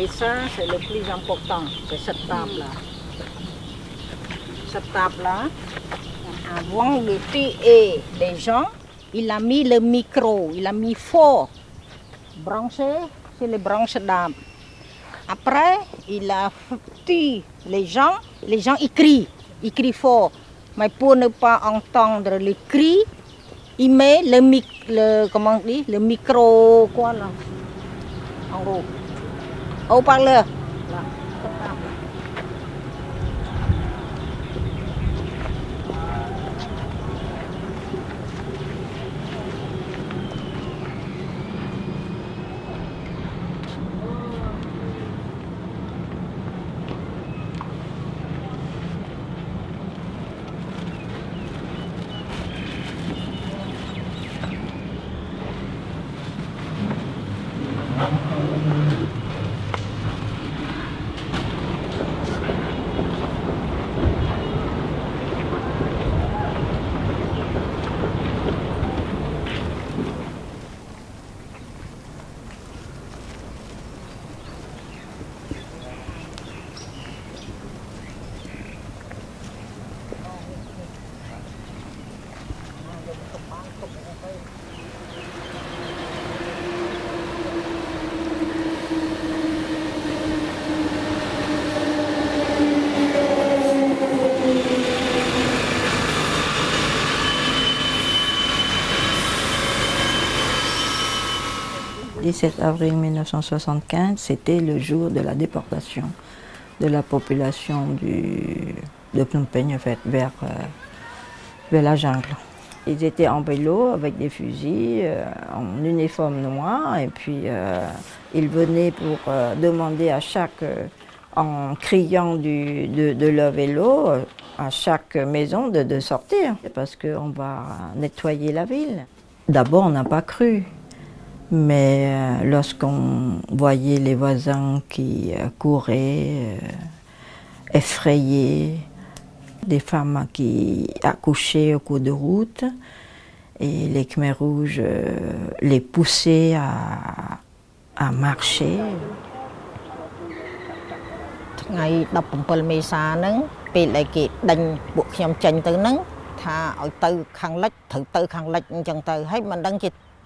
Et ça, c'est le plus important, c'est cette table-là. Cette table-là, avant de tuer les gens, il a mis le micro, il a mis fort, branché sur les branches d'arbre. Après, il a tué les gens, les gens ils crient, ils crient fort. Mais pour ne pas entendre les cris, il met le, le, comment on dit, le micro, quoi là, en haut, haut-parleur. Là, cette table. Le 17 avril 1975, c'était le jour de la déportation de la population de Phnom Penh euh, vers la jungle. Ils étaient en vélo avec des fusils, euh, en uniforme noir, et puis euh, ils venaient pour demander à chaque, en criant de, leur vélo, à chaque maison de, de sortir, parce qu'on va nettoyer la ville. D'abord, on n'a pas cru. Mais euh, lorsqu'on voyait les voisins qui euh, couraient, euh, effrayés, des femmes qui accouchaient au cours de route, et les Khmers rouges les poussaient à marcher.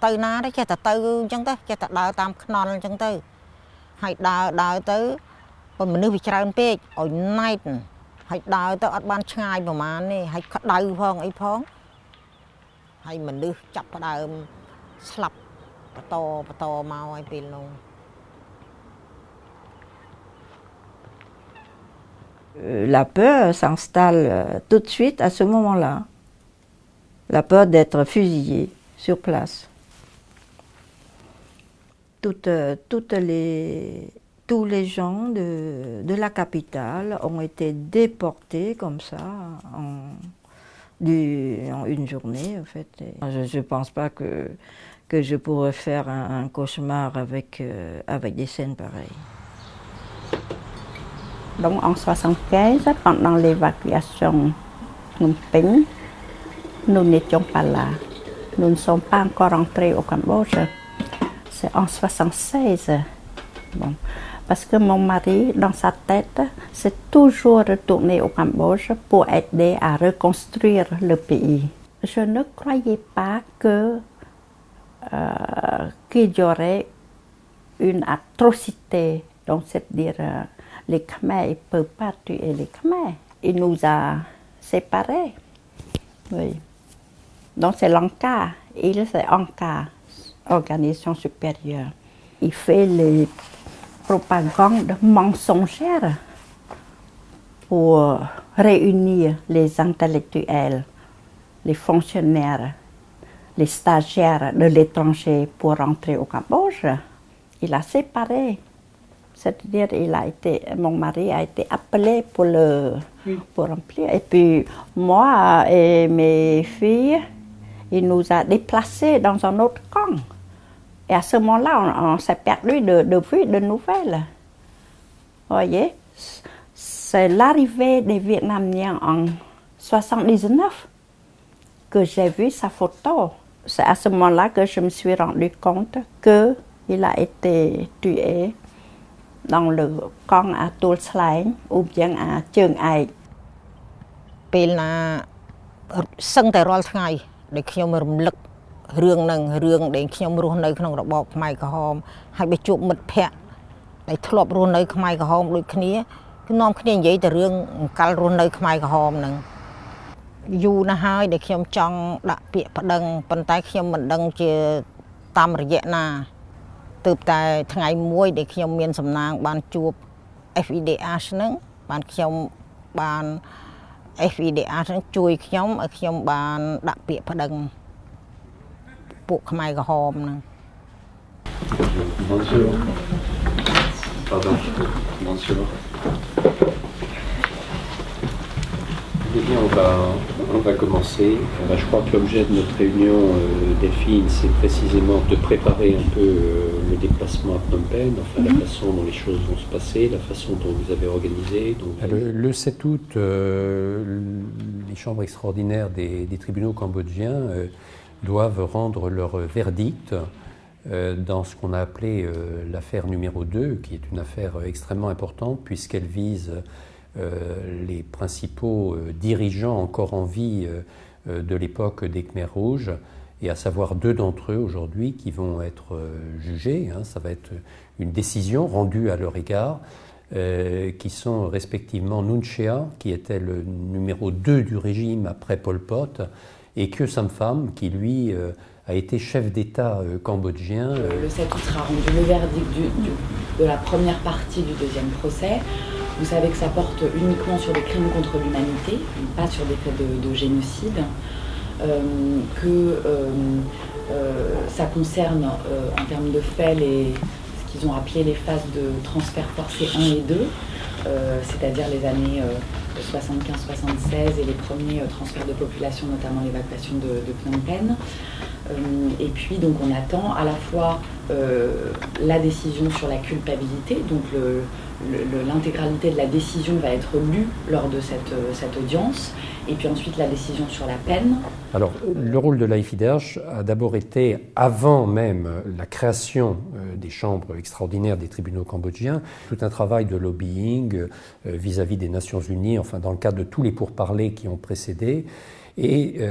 ថ្ងៃ17មេសាហ្នឹងពេលដែលគេដេញពួកខ្ញុំចេញទៅហ្នឹងថាឲ្យទៅខាងលិចត្រូវទៅខាងលិចអញ្ចឹងទៅហើយមិនដឹងជាទៅណាទេចេះតែទៅអញ្ចឹងទៅចេះតែដើរតាមខ្នល់អញ្ចឹងទៅហើយដើរដើរទៅបើមនុស្សវាច្រើនពេកឲ្យណែតហើយដើរទៅអត់បានឆ្ងាយប្រហែលទេហើយក្តៅផងអីផងហើយមនុស្សចាប់ផ្ដើមស្លាប់បន្តបន្តមកហើយពេលនោះ Euh, La peur s'installe euh, tout de suite à ce moment-là. La peur d'être fusillé sur place. Euh, toutes les, tous les gens de, de la capitale ont été déportés comme ça en, une journée en fait. Je ne pense pas que, que je pourrais faire un, un cauchemar avec, euh, avec des scènes pareilles. Donc en 75, pendant l'évacuation Phnom Penh, nous n'étions pas là. Nous ne sommes pas encore entrés au Cambodge. En 76. Bon. Parce que mon mari, dans sa tête, s'est toujours retourné au Cambodge pour aider à reconstruire le pays. Je ne croyais pas que euh, qu'il y aurait une atrocité. Donc, c'est-à-dire, euh, les Khmers, ils ne peuvent pas tuer les Khmers. Il nous a séparés. Oui. Donc, c'est l'ANCA. Il, c'est ANCA, Organisation supérieure. Il fait les propagandes mensongères pour réunir les intellectuels, les fonctionnaires, les stagiaires de l'étranger pour rentrer au Cambodge. Il a séparé. C'est-à-dire, il a été, mon mari a été appelé pour le pour remplir. Et puis, moi et mes filles, il nous a déplacés dans un autre camp. Et à ce moment-là, on, on s'est perdu de, de vue, de nouvelles. Vous voyez C'est l'arrivée des Vietnamiens en 79 que j'ai vu sa photo. C'est à ce moment-là que je me suis rendu compte qu'il a été tué ដងលើកង់អាទួលស្លែងឧបយ៉ាងអាជើងឯកពេលណាសឹងតែរាល់ថ្ងៃដែលខ្ញុំរំលឹក រឿងនឹងរឿងដែលខ្ញុំរស់នៅក្នុងរបបខ្មែរក្រហមហើយបើជួបមិត្តភ័ក្តិដែលធ្លាប់រស់នៅខ្មែរក្រហមដូចគ្នាគឺនាំគ្នានិយាយតែរឿងអង្កលរស់នៅខ្មែរក្រហមហ្នឹងយូរណាស់ហើយដែលខ្ញុំចង់ដាក់ពាក្យប្តឹងប៉ុន្តែខ្ញុំមិនដឹងជាតាមរយៈណាទើបតែថ្ងៃមួយដែលខ្ញុំមានសំណាងបានជួប FEDH ហ្នឹងបានខ្ញុំបាន FEDH ហ្នឹងជួយខ្ញុំឲ្យខ្ញុំបានដាក់ពាក្យប្តឹង ពួកខ្មែរក្រហមហ្នឹង Bonjour. Pardon. Bonjour. Eh bien, on va, on va commencer. Euh, je crois que l'objet de notre réunion, euh, Delphine, c'est précisément de préparer un peu euh, le déplacement à Phnom Penh, enfin la façon dont les choses vont se passer, la façon dont vous avez organisé. Donc... Le, le 7 août, euh, les chambres extraordinaires des, des tribunaux cambodgiens euh, doivent rendre leur verdict euh, dans ce qu'on a appelé euh, l'affaire numéro 2, qui est une affaire extrêmement importante puisqu'elle vise euh, les principaux dirigeants encore en vie de l'époque des Khmers rouges, et à savoir deux d'entre eux aujourd'hui qui vont être jugés. hein. ça va être une décision rendue à leur égard, qui sont respectivement Nunchea, qui était le numéro 2 du régime après Pol Pot, et Khieu Sampham, qui lui euh, a été chef d'État euh, cambodgien. euh, Le 7 août sera rendu le verdict de la première partie du deuxième procès. Vous savez que ça porte uniquement sur des crimes contre l'humanité, pas sur des faits de, de génocide. Euh, que ça concerne en termes de faits les, ce qu'ils ont appelé les phases de transfert forcé 1 et 2, euh, c'est-à-dire les années euh, 75-76 et les premiers euh, transferts de population, notamment l'évacuation de, Phnom Penh. Euh, et puis donc on attend à la fois euh, la décision sur la culpabilité, donc le- l'intégralité de la décision va être lue lors de cette, euh, cette audience, et puis ensuite la décision sur la peine. Alors, le rôle de l'AIFIDH a d'abord été, avant même la création euh, des chambres extraordinaires des tribunaux cambodgiens, tout un travail de lobbying euh, vis-à-vis des Nations Unies, enfin dans le cadre de tous les pourparlers qui ont précédé, et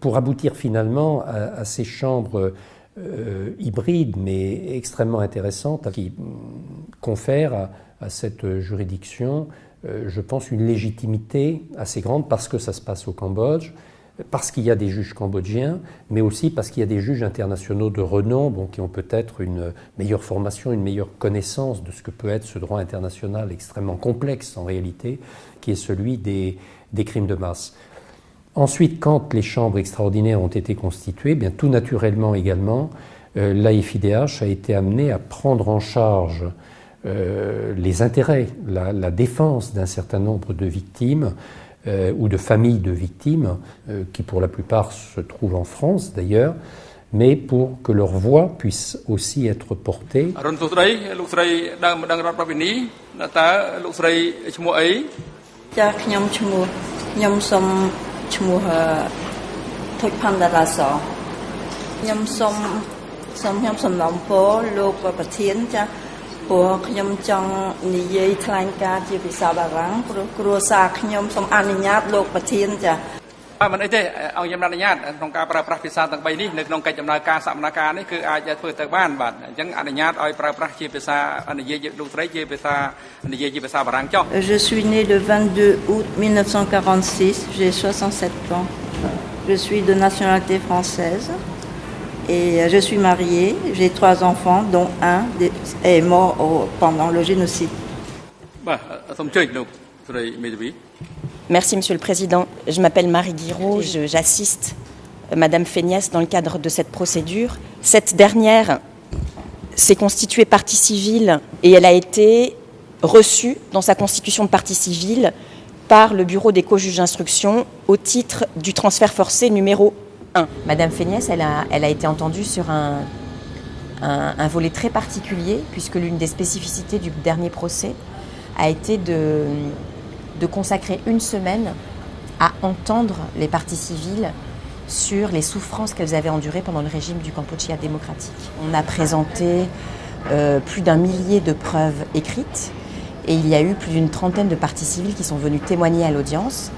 pour aboutir finalement à, à ces chambres hybrides mais extrêmement intéressantes qui confèrent à, à cette juridiction, euh, je pense, une légitimité assez grande parce que ça se passe au Cambodge, parce qu'il y a des juges cambodgiens, mais aussi parce qu'il y a des juges internationaux de renom qui ont peut-être une meilleure formation, une meilleure connaissance de ce que peut être ce droit international extrêmement complexe en réalité, qui est celui des, crimes de masse. Ensuite, quand les chambres extraordinaires ont été constituées, bien tout naturellement également, euh, l'AFIDH a été amené à prendre en charge euh, les intérêts, la, la défense d'un certain nombre de victimes euh, ou de familles de victimes, euh, qui pour la plupart se trouvent en France d'ailleurs, mais pour que leur voix puisse aussi être portée ពរលោកប្រធានចាព្រោះខ្ញុំចង់និយាយថ្លែងការណ៍ជាភាសាបារាំងព្រោះគ្រួសារខ្ញុំសូមអនុញ្ញាតលោកប្រធានចាបាទមិនអីទេអង្គខ្ញុំអនុញ្ញាតក្នុងការប្រើប្រាស់ភាសាទាំង3នេះនៅក្នុងកិច្ចដំណើរការសកម្មភាពនេះគឺអាចធ្វើទៅបានបាទអញ្ចឹងអនុញ្ញាតឲ្យប្រើប្រាស់ជាភាសានិយាយលោកស្រីជាភាសានិយាយជាភាសាបារាំងចុះ Je suis née le 22 août 1946, j'ai 67 ans. Je suis de nationalité française Et euh, je suis mariée, j'ai trois enfants, dont un est mort pendant le génocide. Merci, Monsieur le Président. Je m'appelle Marie Guiraud, j'assiste euh, Madame Feignasse dans le cadre de cette procédure. Cette dernière s'est constituée partie civile et elle a été reçue dans sa constitution de partie civile par le bureau des co-juges d'instruction au titre du transfert forcé numéro 1. Madame Féniès, elle a, été entendue sur un, volet très particulier puisque l'une des spécificités du dernier procès a été de, de consacrer une semaine à entendre les parties civiles sur les souffrances qu'elles avaient endurées pendant le régime du Kampuchea démocratique. On a présenté euh, plus d'un millier de preuves écrites et il y a eu plus d'une trentaine de parties civiles qui sont venues témoigner à l'audience.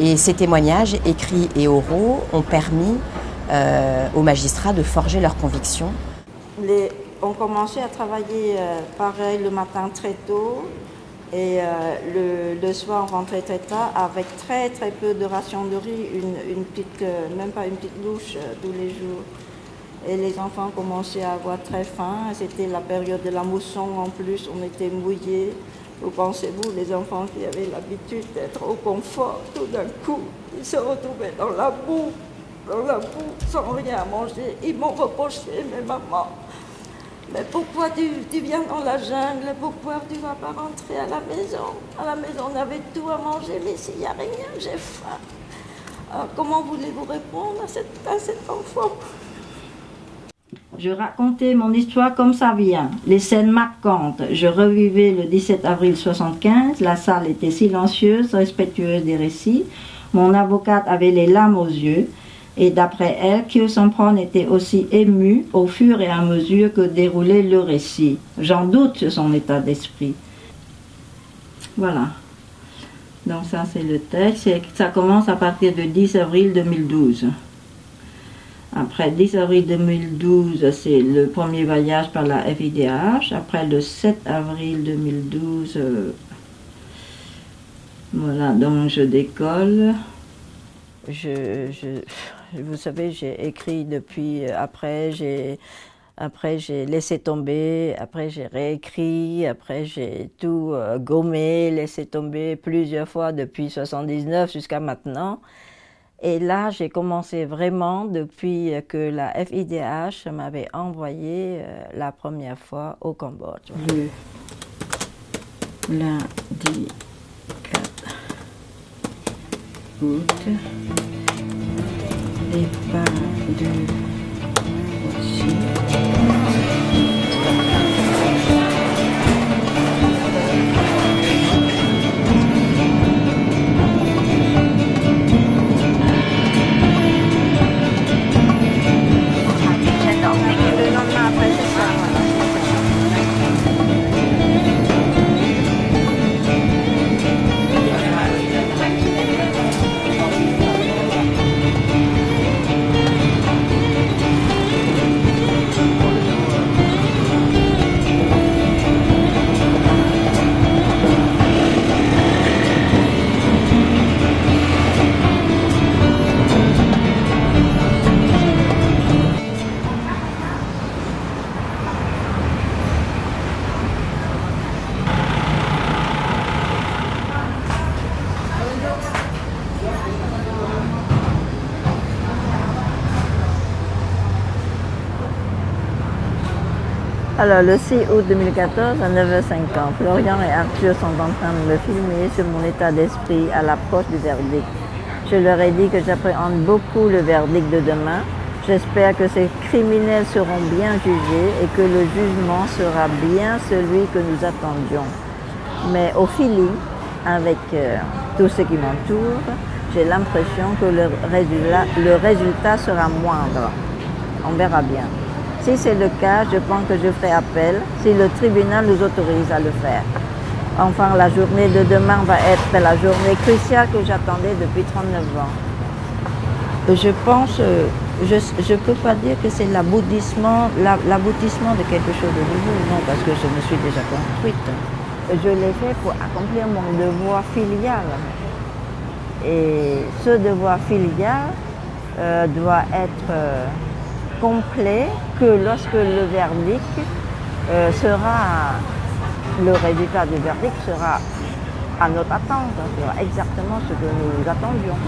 Et ces témoignages, écrits et oraux, ont permis euh, aux magistrats de forger leurs convictions. On commençait à travailler euh, pareil le matin très tôt et euh, le, soir on rentrait très tard avec très très peu de rations de riz, une, petite, même pas une petite louche euh, tous les jours. Et les enfants commençaient à avoir très faim. C'était la période de la mousson en plus, on était mouillés. Vous pensez-vous, les enfants qui avaient l'habitude d'être au confort, tout d'un coup, ils se retrouvaient dans la boue, dans la boue, sans rien à manger. Ils m'ont reproché, mais maman, mais pourquoi tu, viens dans la jungle? Pourquoi tu ne vas pas rentrer à la maison? À la maison, on avait tout à manger, mais s'il n'y a rien, j'ai faim. Alors, comment voulez-vous répondre à, cette, à cet enfant? Je racontais mon histoire comme ça vient, les scènes marquantes. Je revivais le 17 avril 75, la salle était silencieuse, respectueuse des récits. Mon avocate avait les larmes aux yeux et d'après elle, Kyo Sampron était aussi ému au fur et à mesure que déroulait le récit. J'en doute sur son état d'esprit. Voilà. Donc ça c'est le texte. Ça commence à partir du 10 avril 2012. Après 10 avril 2012, c'est le premier voyage par la FIDH. Après le 7 avril 2012, euh, voilà, donc je décolle. Vous savez, j'ai écrit depuis, après j'ai après j'ai laissé tomber, après j'ai réécrit, après j'ai tout euh, gommé, laissé tomber plusieurs fois depuis 79 jusqu'à maintenant. Et là, j'ai commencé vraiment depuis que la FIDH m'avait envoyé euh, la première fois au Cambodge. Le lundi 4 août, départ de Alors, le 6 août 2014, à 9h50, Florian et Arthur sont en train de me filmer sur mon état d'esprit à l'approche du verdict. Je leur ai dit que j'appréhende beaucoup le verdict de demain. J'espère que ces criminels seront bien jugés et que le jugement sera bien celui que nous attendions. Mais au feeling, avec euh, tout ce qui m'entoure, j'ai l'impression que le résultat, le résultat sera moindre. On verra bien. Si c'est le cas, je pense que je ferai appel si le tribunal nous autorise à le faire. Enfin, la journée de demain va être la journée cruciale que j'attendais depuis 39 ans. Je pense, euh, je ne peux pas dire que c'est l'aboutissement de quelque chose de nouveau, non, parce que je me suis déjà construite. Je l'ai fait pour accomplir mon devoir filial. Et ce devoir filial euh, doit être... Euh, complet que lorsque le verdict euh, sera, le résultat du verdict sera à notre attente, sera exactement ce que nous attendions.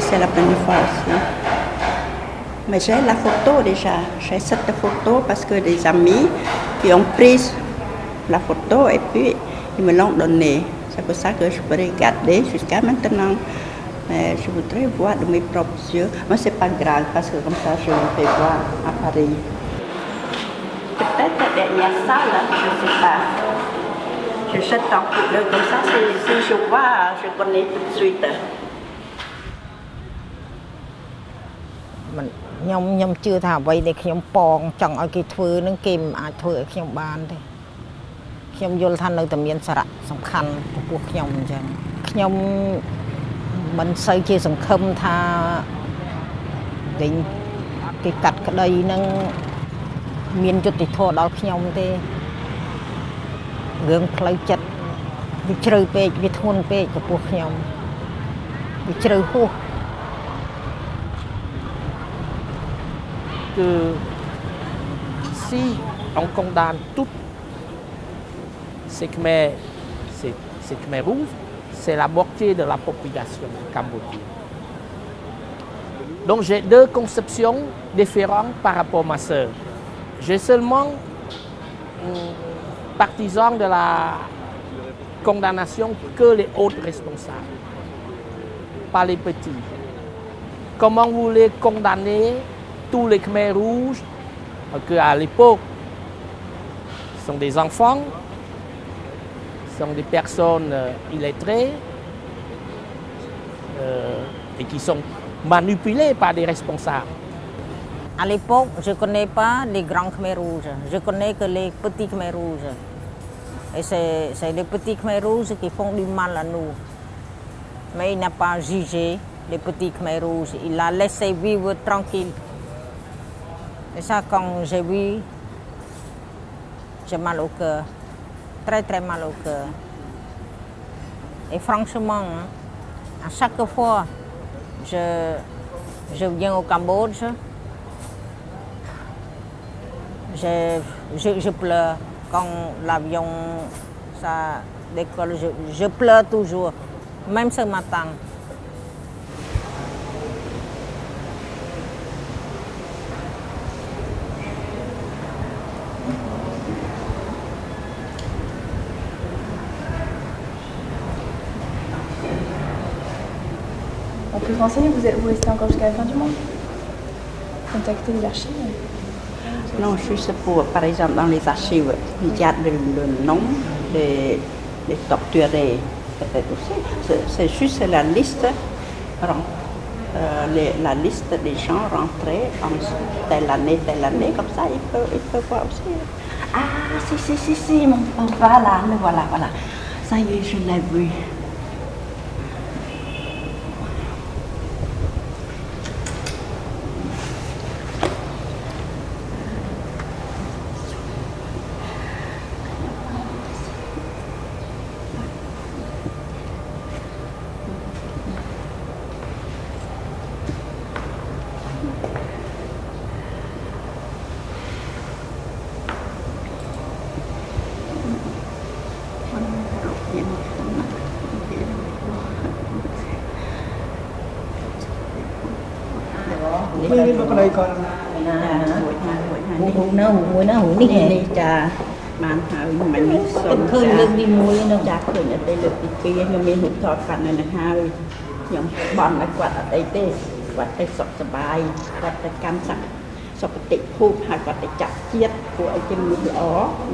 C'est la première fois aussi. Mais j'ai la photo déjà. J'ai cette photo parce que des amis qui ont pris la photo et puis ils me l'ont donné. C'est pour ça que je peux regarder jusqu'à maintenant. Mais je voudrais voir de mes propres yeux. Mais c'est pas grave parce que comme ça, je vais voir à Paris. Peut-être qu'il y a ça là, je ne sais pas. Je jette un coup comme ça, si je vois, je connais tout de suite. ខ្ញុំខ្ញុំជឿថាអ្វីដែលខ្ញុំប៉ងចង់ឲ្យគេធ្វើនឹងគេមិនអាចធ្វើឲ្យខ្ញុំបានទេខ្ញុំយល់ថានៅតែមានសារៈសំខាន់ចំពោះខ្ញុំអញ្ចឹងខ្ញុំមិនសូវជាសង្ឃឹមថាវិញគេកាត់ក្តីនឹងមានយុត្តិធម៌ដល់ខ្ញុំទេរឿងផ្លូវចិត្តវាជ្រៅពេកវាធ្ងន់ពេកចំពោះខ្ញុំវាជ្រៅហួស que si on condamne toutes ces Khmers, ces, ces c'est la moitié de la population cambodgienne. Donc j'ai deux conceptions différentes par rapport à ma sœur. J'ai seulement hum, partisan de la condamnation que les autres responsables, pas les petits. Comment vous voulez condamner tous les Khmers rouges, qu'à l'époque, sont des enfants, sont des personnes euh, illettrées euh, et qui sont manipulées par des responsables. À l'époque, je ne connais pas les grands Khmer rouges. Je connais que les petits Khmer rouges. Et c'est les petits Khmer rouges qui font du mal à nous. Mais il n'a pas jugé les petits Khmer rouges. Il a laissé vivre tranquille. Et ça, quand j'ai vu, j'ai mal au cœur. Très, très mal au cœur. Et franchement, à chaque fois, je, je viens au Cambodge, je, je, pleure. Quand l'avion ça décolle, je pleure toujours. Même ce matin. Vous, êtes- vous restez encore jusqu'à la fin du mois Contactez les archives. Non, juste pour, par exemple, dans les archives, il y a le, nom des, torturés, aussi. C'est- juste la liste, euh, la liste des gens rentrés en telle année, telle année, comme ça, il peut, il peut voir aussi. Ah, si, si, si, si, mon, mon- voilà, voilà, voilà. Ça y est, je l'ai vu. ហូនៅមួយណាមួយនេះហ៎នេះចាបានហើយមិនសុំឃើញលើកទីមួយនៅចាឃើញអត់ទេលើកទី2ខ្ញុំមានរូបថតគាត់នៅនឹងហើយខ្ញុំបន់ឲ្យគាត់អត់អីទេគាត់ទៅសុខសប្បាយគាត់ទៅកម្មសក្តិសុខតិភូមិហើយគាត់ទៅចាក់ជាតិពួកឲ្យជាមនុស្សល្អ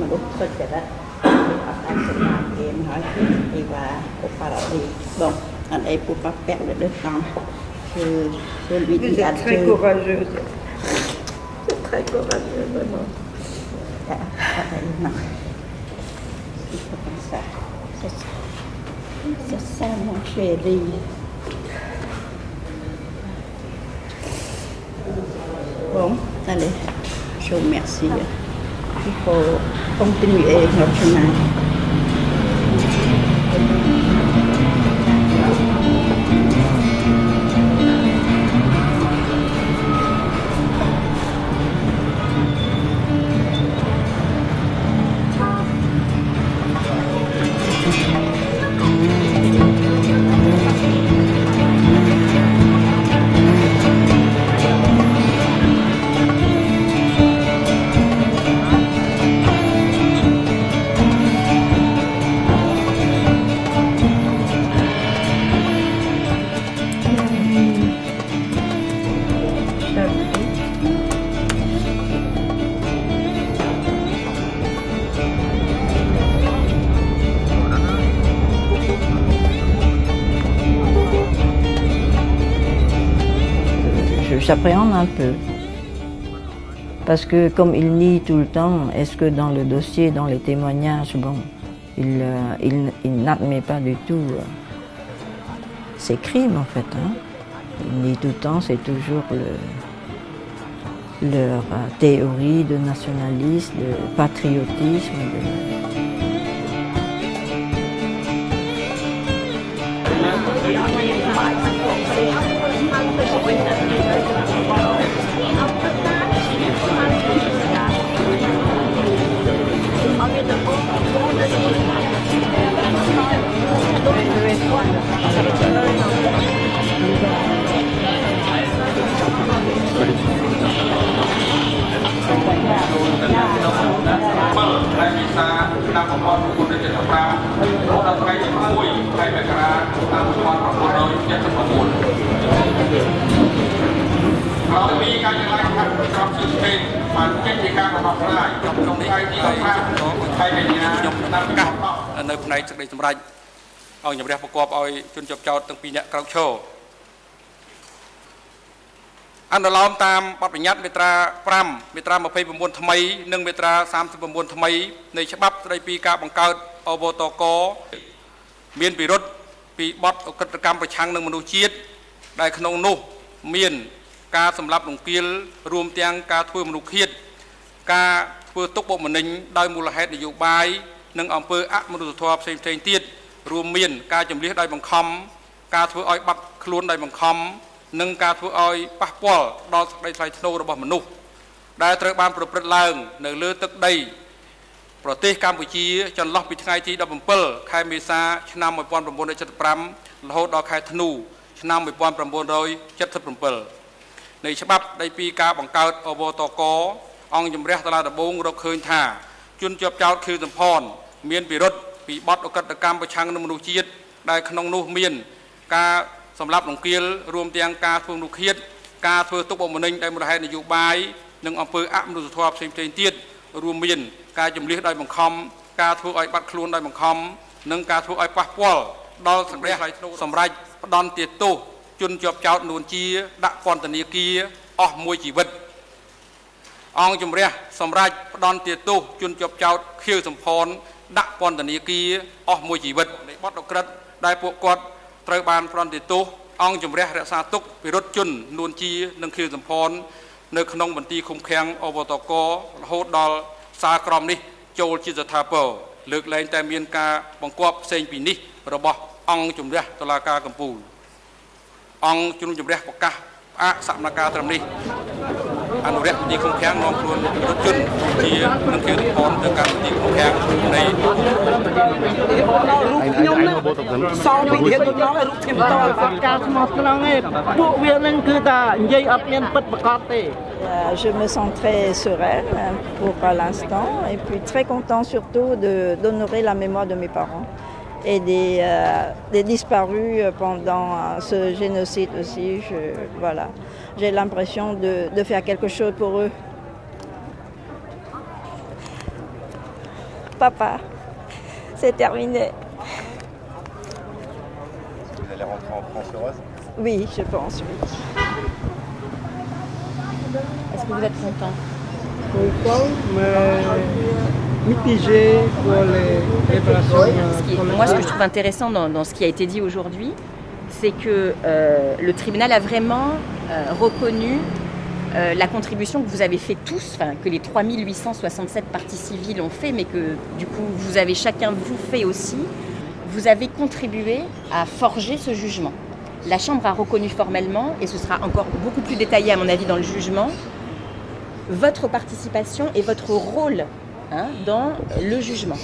មនុស្សសុចរិតអត់តាមសម្រាប់គេហើយអីវ៉ាឧបរឌីបងអត់អីពួកប៉ាពាក់នៅលើកង់គឺគឺវិធីអត់ តែគាត់បានទៅមកចាអត់ដឹងណាពីភាសាសិក្សាសិក្សាមកជេរី Bon, allez, je vous remercie. Il faut continuer notre chemin. J'appréhende un peu. Parce que comme il nie tout le temps, est-ce que dans le dossier, dans les témoignages, bon, il, euh, il, n'admet pas du tout euh, ses crimes en fait. Hein. Il nie tout le temps, c'est toujours le, leur euh, théorie de nationalisme, de patriotisme. de- ឆ្នាំ1975រហូតដល់ថ្ងៃទី1ខែមករាឆ្នាំ1979ក្រោយពីការចម្លើយខាត់ក្រមជឿស្ពេនបានចេញពីការបោះស្រាយក្នុងថ្ងៃទី15ខែកញ្ញាខ្ញុំតាមកាសនៅផ្នែកសេចក្តីសម្រេចឲ្យជំរះប្រកបឲ្យជនជាប់ចោតទាំងពីរនាក់ក្រោកឈរ អនុលោមតាមបទបញ្ញត្តិមាត្រា5មាត្រា29ថ្មី និងមាត្រា39ថ្មីនៃច្បាប់ស្តីពីការបង្កើតអវតកមានពិរុទ្ធពីបទអក្រិតកម្មប្រឆាំងនឹងមនុស្សជាតិដែលក្នុងនោះមានការសម្លាប់រង្គាលរួមទាំងការធ្វើមនុស្សឃាតការធ្វើទុកបុកម្នេញដោយមូលហេតុនយោបាយនិងអំពើអមនុស្សធម៌ផ្សេងៗទៀតរួមមាន ការចម្លៀសដោយបង្ខំការធ្វើឲ្យបាត់ខ្លួនដោយបង្ខំ និងការធ្វើឲ្យប៉ះពាល់ដល់សេចក្តីថ្លៃថ្នូររបស់មនុស្សដែលត្រូវបានប្រព្រឹត្តឡើង នៅលើទឹកដី ប្រទេសកម្ពុជាចន្លោះពីថ្ងៃទី17ខែមេសាឆ្នាំ1975រហូតដល់ខែធ្នូឆ្នាំ1977នៃច្បាប់ស្តីពីការបង្កើតអវតកអង្គជំរះតឡាដំបងរកឃើញថាជនជាប់ចោតខៀវសំផនមានពិរុទ្ធពីបទអក្រិតកម្មប្រឆាំងនឹងមនុស្សជាតិដែលក្នុងនោះមាន ការ សម្លាប់រង្គាលរួមទាំងការធ្វើមនុស្សឃាតការធ្វើទុកបុកម្នេញដោយមូលហេតុនយោបាយនិងអំពើអមនុស្សធម៌ផ្សេងៗទៀតរួមមាន ការចម្លៀសដោយបង្ខំការធ្វើឲ្យបាត់ខ្លួនដោយបង្ខំនិងការធ្វើឲ្យប៉ះពាល់ដល់សង្រះថ្លៃថ្នូរសម្រាប់ផ្ដន់ទាទោសជនជាប់ចោតនួនជា ដាក់ពន្ធនាគារអស់មួយជីវិតអង្គជំរះសម្រាប់ផ្ដន់ទាទោសជនជាប់ចោតខៀវសំផនដាក់ពន្ធនាគារអស់មួយជីវិតនៃបទអក្រិតដែលពួកគាត់ ត្រូវបានផ្ដន់ទាទោសអង្គជំរះរក្សាទុកវិរុទ្ធជននួនជានិងខៀវសំផននៅក្នុងមន្ទីរឃុំឃាំងអវតករហូតដល់សារក្រមនេះចូលជាស្ថាពរលើកលែងតែមានការបង្គាប់ផ្សេងពីនេះរបស់អង្គជំរះតុលាការកំពូលអង្គជំនុំជម្រះប្រកាសផ្អាកសកម្មភាពត្រឹមនេះ អនុរិយមន្ទីរឃុំឃាំងនាំខ្លួនរថជនជានឹងគេរផនទៅកាន់មន្ទីរឃុំឃាំងនៃ ខ្ញុំនឹងសងពីទៀតខ្ញុំឲ្យរូបខ្ញុំតអត់ការស្មោះត្រង់ទេពួកវានឹងគឺថានិយាយអត់មានពិតប្រកបទេ Euh, Je me sens très sereine hein, pour l'instant et puis très content surtout de- d'honorer la mémoire de mes parents et des, euh, des disparus pendant euh, ce génocide aussi. Je- voilà. J'ai l'impression de, de faire quelque chose pour eux. Papa, c'est terminé. Vous allez rentrer en France heureuse Oui, je pense, oui. Est-ce que vous êtes content? Content, mais mitigé pour les réparations. Ce qui est- moi, ce que je trouve intéressant dans, dans ce qui a été dit aujourd'hui, c'est que euh, le tribunal a vraiment euh, reconnu euh, la contribution que vous avez fait tous, que les 3867 parties civiles ont fait, mais que du coup, vous avez chacun, vous fait aussi. Vous avez contribué à forger ce jugement. La Chambre a reconnu formellement, et ce sera encore beaucoup plus détaillé à mon avis dans le jugement, votre participation et votre rôle hein, dans le jugement.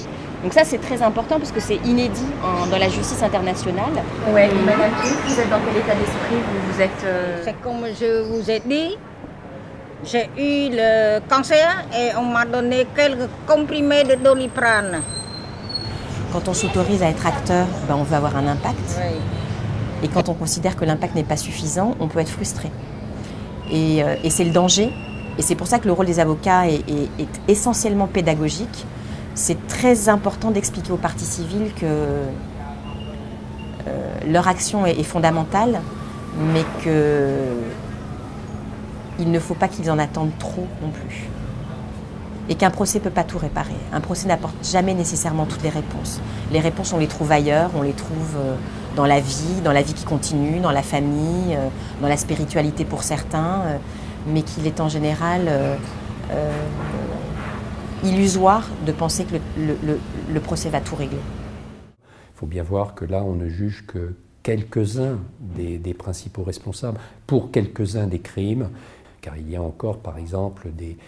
Donc ça c'est très important parce que c'est inédit en- dans la justice internationale. Ouais, Madame vous êtes dans quel état d'esprit? Vous, vous êtes euh, C'est comme je vous ai dit, j'ai eu le cancer et on m'a donné quelques comprimés de doliprane. Quand on s'autorise à être acteur, ben, on veut avoir un impact. Oui. Et quand on considère que l'impact n'est pas suffisant, on peut être frustré. Et, euh, et c'est le danger. Et c'est pour ça que le rôle des avocats est, est- est essentiellement pédagogique. C'est très important d'expliquer aux parties civiles que euh, leur action est, fondamentale, mais que il ne faut pas qu'ils en attendent trop non plus. Et qu'un procès ne peut pas tout réparer. Un procès n'apporte jamais nécessairement toutes les réponses. Les réponses, on les trouve ailleurs, on les trouve euh, dans la vie, dans la vie qui continue, dans la famille, euh, dans la spiritualité pour certains, mais qu'il est en général illusoire de penser que le, procès va tout régler. Il faut bien voir que là, on ne juge que quelques-uns des principaux responsables pour quelques-uns des crimes, car il y a encore, par exemple, des,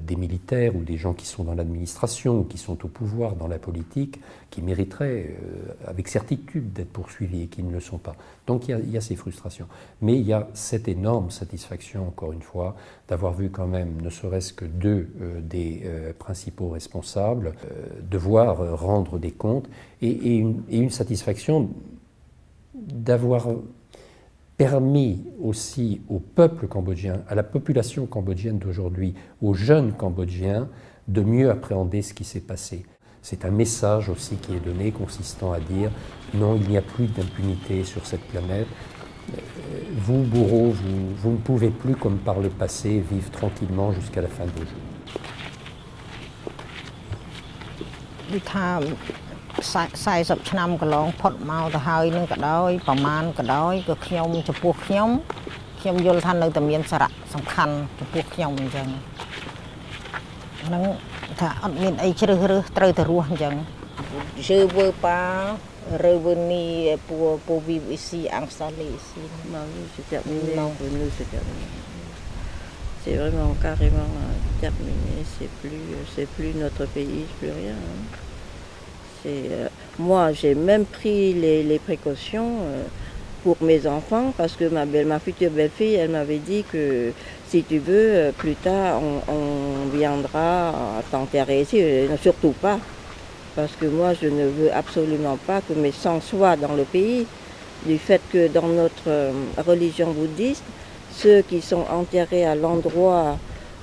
des militaires ou des gens qui sont dans l'administration ou qui sont au pouvoir dans la politique qui mériteraient euh, avec certitude d'être poursuivis et qui ne le sont pas. Donc il y, a, ces frustrations. Mais il y a cette énorme satisfaction, encore une fois, d'avoir vu quand même, ne serait-ce que deux euh, des principaux responsables, devoir rendre des comptes et une satisfaction d'avoir permis aussi au peuple cambodgien, à la population cambodgienne d'aujourd'hui, aux jeunes cambodgiens, de mieux appréhender ce qui s'est passé. C'est un message aussi qui est donné consistant à dire non, il n'y a plus d'impunité sur cette planète. Vous, bourreaux, vous, vous, ne pouvez plus, comme par le passé, vivre tranquillement jusqu'à la fin de vos jours. 40ឆ្នាំកន្លងផុតមកទៅហើយនឹងក៏ដោយប្រមាណក៏ដោយក៏ខ្ញុំចំពោះខ្ញុំខ្ញុំយល់ថានៅតែមានសារៈសំខាន់ចំពោះខ្ញុំអញ្ចឹងហ្នឹងថាអត់មានអីជ្រើសរើសត្រូវតែរស់អញ្ចឹង Je veux pas revenir pour pour vivre ici installer ici. Non, c'est terminé. Non. Pour nous, c'est terminé. C'est vraiment carrément terminé. C'est plus, c'est plus notre pays, plus rien. Hein. Euh, moi, j'ai même pris les, précautions euh, pour mes enfants parce que ma, belle, ma future belle-fille, elle m'avait dit que si tu veux, euh, plus tard, on, viendra t'enterrer ici. Surtout pas. Parce que moi, je ne veux absolument pas que mes sangs soient dans le pays. Du fait que dans notre religion bouddhiste, ceux qui sont enterrés à l'endroit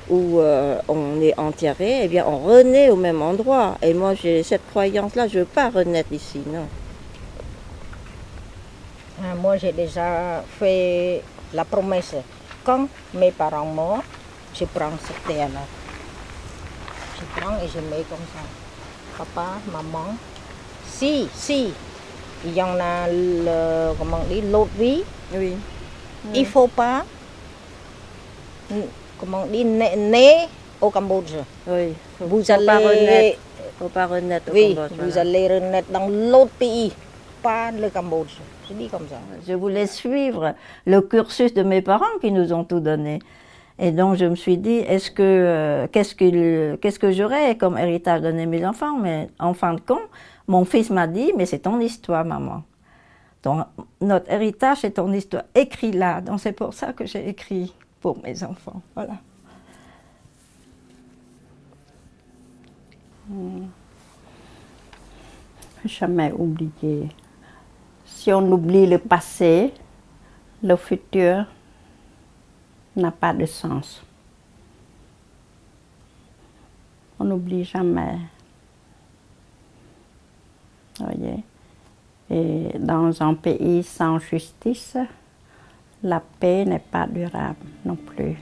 où euh, on est enterré, eh bien on renaît au même endroit. Et moi j'ai cette croyance-là, je ne veux pas renaître ici, non. Ah, moi j'ai déjà fait la promesse. Quand mes parents morts, je prends cette terre-là. Je prends et je mets comme ça. Papa, maman, si, si, il y en a le, comment on dit, l'autre vie, oui. il ne faut pas comment on dit, né au Cambodge. Oui, vous faut allez pas renaître, faut pas renaître au oui, Cambodge. vous voilà. allez renaître dans l'autre pays, pas le Cambodge. Je dis comme ça. Je voulais suivre le cursus de mes parents qui nous ont tout donné. Et donc je me suis dit, est-ce que euh, qu'est-ce que qu'est-ce que j'aurais comme héritage donné mes enfants? Mais en fin de compte, mon fils m'a dit, mais c'est ton histoire, maman. Donc notre héritage, c'est ton histoire. Écrit là. Donc c'est pour ça que j'ai écrit pour mes enfants. Voilà. Hmm. Jamais oublier. Si on oublie le passé, le futur n'a pas de sens. On n'oublie jamais. Voyez? Et dans un pays sans justice, la paix n'est pas durable non plus.